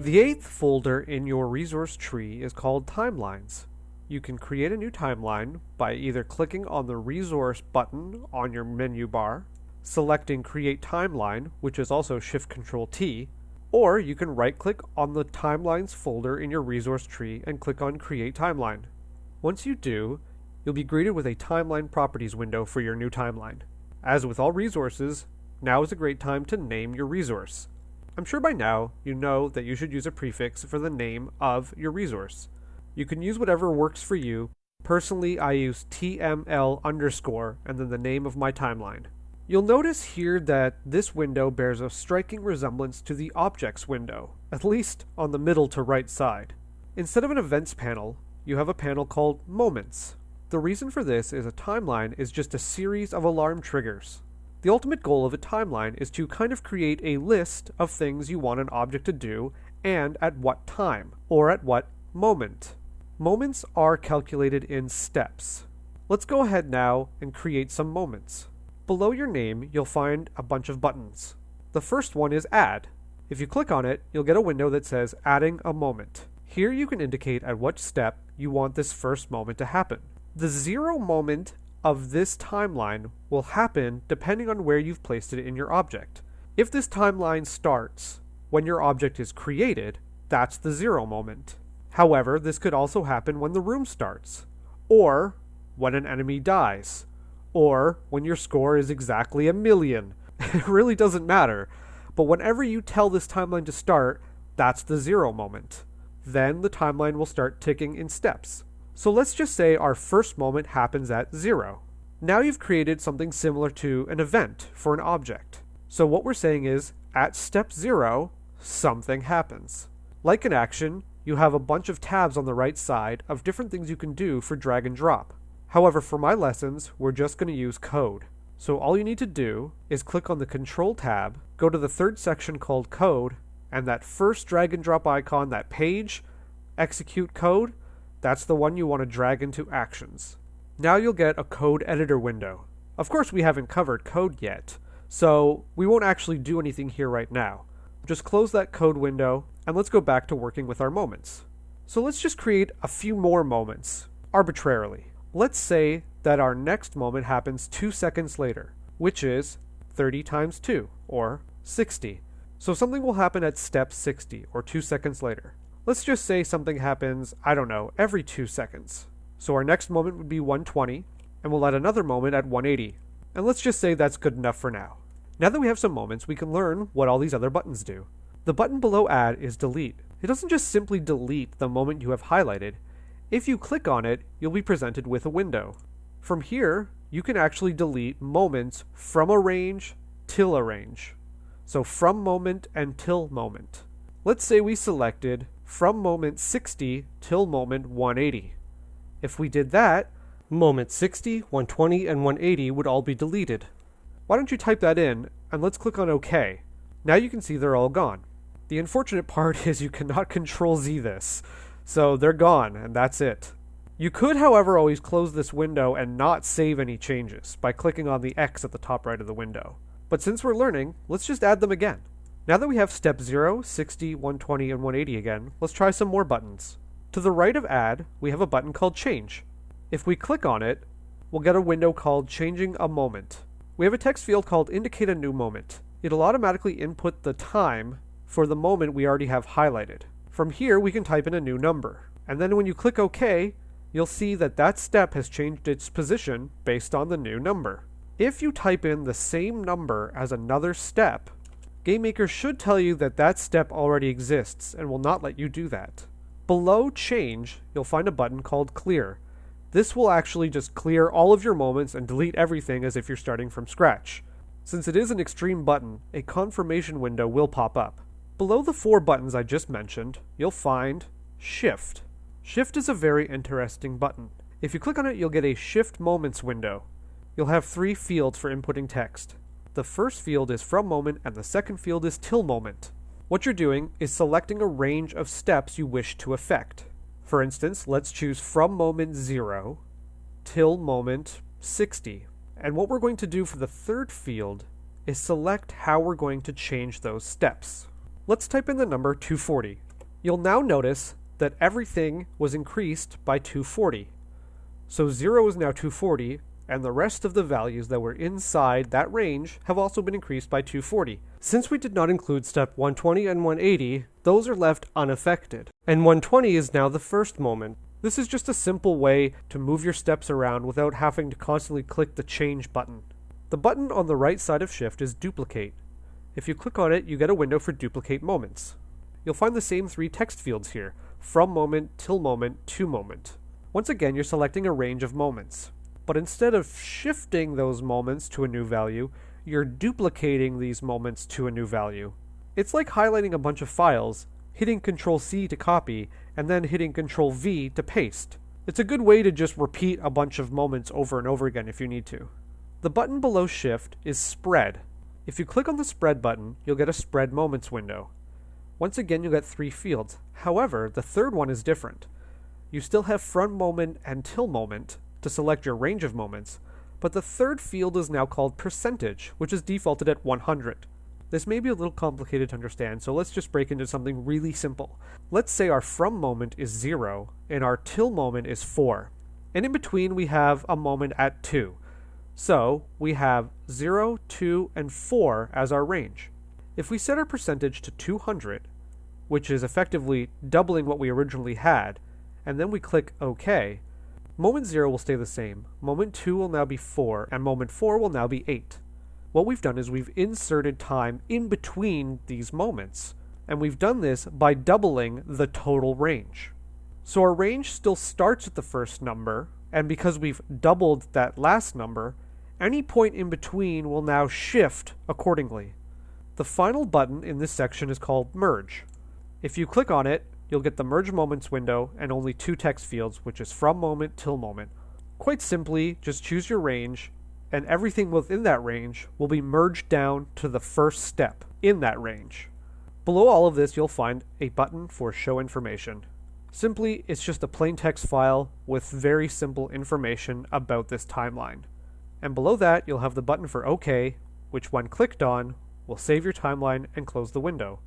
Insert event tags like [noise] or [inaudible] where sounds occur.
The eighth folder in your resource tree is called Timelines. You can create a new timeline by either clicking on the Resource button on your menu bar, selecting Create Timeline, which is also Shift Control T, or you can right click on the Timelines folder in your resource tree and click on Create Timeline. Once you do, you'll be greeted with a Timeline Properties window for your new timeline. As with all resources, now is a great time to name your resource. I'm sure by now you know that you should use a prefix for the name of your resource. You can use whatever works for you. Personally, I use TML underscore and then the name of my timeline. You'll notice here that this window bears a striking resemblance to the Objects window, at least on the middle to right side. Instead of an Events panel, you have a panel called Moments. The reason for this is a timeline is just a series of alarm triggers. The ultimate goal of a timeline is to kind of create a list of things you want an object to do and at what time, or at what moment. Moments are calculated in steps. Let's go ahead now and create some moments. Below your name, you'll find a bunch of buttons. The first one is Add. If you click on it, you'll get a window that says Adding a Moment. Here you can indicate at what step you want this first moment to happen. The zero moment of this timeline will happen depending on where you've placed it in your object. If this timeline starts when your object is created, that's the zero moment. However, this could also happen when the room starts, or when an enemy dies, or when your score is exactly a million. [laughs] It really doesn't matter. But whenever you tell this timeline to start, that's the zero moment. Then the timeline will start ticking in steps. So let's just say our first moment happens at zero. Now you've created something similar to an event for an object. So what we're saying is, at step zero, something happens. Like an action, you have a bunch of tabs on the right side of different things you can do for drag and drop. However, for my lessons, we're just going to use code. So all you need to do is click on the Control tab, go to the third section called Code, and that first drag and drop icon, that page, execute code, that's the one you want to drag into Actions. Now you'll get a code editor window. Of course, we haven't covered code yet, so we won't actually do anything here right now. Just close that code window, and let's go back to working with our moments. So let's just create a few more moments, arbitrarily. Let's say that our next moment happens 2 seconds later, which is 30 times 2, or 60. So something will happen at step 60, or 2 seconds later. Let's just say something happens, I don't know, every 2 seconds. So our next moment would be 120, and we'll add another moment at 180. And let's just say that's good enough for now. Now that we have some moments, we can learn what all these other buttons do. The button below Add is Delete. It doesn't just simply delete the moment you have highlighted. If you click on it, you'll be presented with a window. From here, you can actually delete moments from a range till a range. So from moment and till moment. Let's say we selected from moment 60 till moment 180. If we did that, moment 60, 120, and 180 would all be deleted. Why don't you type that in, and let's click on OK. Now you can see they're all gone. The unfortunate [laughs] part is you cannot Control Z this, so they're gone, and that's it. You could, however, always close this window and not save any changes by clicking on the X at the top right of the window. But since we're learning, let's just add them again. Now that we have step 0, 60, 120, and 180 again, let's try some more buttons. To the right of Add, we have a button called Change. If we click on it, we'll get a window called Changing a Moment. We have a text field called Indicate a New Moment. It'll automatically input the time for the moment we already have highlighted. From here, we can type in a new number. And then when you click OK, you'll see that that step has changed its position based on the new number. If you type in the same number as another step, GameMaker should tell you that that step already exists and will not let you do that. Below Change, you'll find a button called Clear. This will actually just clear all of your moments and delete everything as if you're starting from scratch. Since it is an extreme button, a confirmation window will pop up. Below the four buttons I just mentioned, you'll find Shift. Shift is a very interesting button. If you click on it, you'll get a Shift Moments window. You'll have three fields for inputting text. The first field is from moment and the second field is till moment. What you're doing is selecting a range of steps you wish to affect. For instance, let's choose from moment 0 till moment 60. And what we're going to do for the third field is select how we're going to change those steps. Let's type in the number 240. You'll now notice that everything was increased by 240. So 0 is now 240, and the rest of the values that were inside that range have also been increased by 240. Since we did not include step 120 and 180, those are left unaffected. And 120 is now the first moment. This is just a simple way to move your steps around without having to constantly click the change button. The button on the right side of shift is duplicate. If you click on it, you get a window for duplicate moments. You'll find the same three text fields here, from moment, till moment, to moment. Once again, you're selecting a range of moments. But instead of shifting those moments to a new value, you're duplicating these moments to a new value. It's like highlighting a bunch of files, hitting Control C to copy, and then hitting Control V to paste. It's a good way to just repeat a bunch of moments over and over again if you need to. The button below Shift is Spread. If you click on the Spread button, you'll get a Spread Moments window. Once again, you'll get three fields. However, the third one is different. You still have From Moment and Till Moment, to select your range of moments, but the third field is now called percentage, which is defaulted at 100. This may be a little complicated to understand, so let's just break into something really simple. Let's say our from moment is 0 and our till moment is 4. And in between we have a moment at 2. So we have 0, 2, and 4 as our range. If we set our percentage to 200, which is effectively doubling what we originally had, and then we click OK, Moment 0 will stay the same, moment 2 will now be 4, and moment 4 will now be 8. What we've done is we've inserted time in between these moments, and we've done this by doubling the total range. So our range still starts at the first number, and because we've doubled that last number, any point in between will now shift accordingly. The final button in this section is called Merge. If you click on it, you'll get the Merge Moments window and only two text fields, which is from moment till moment. Quite simply, just choose your range, and everything within that range will be merged down to the first step in that range. Below all of this, you'll find a button for Show Information. Simply, it's just a plain text file with very simple information about this timeline. And below that, you'll have the button for OK, which when clicked on, will save your timeline and close the window.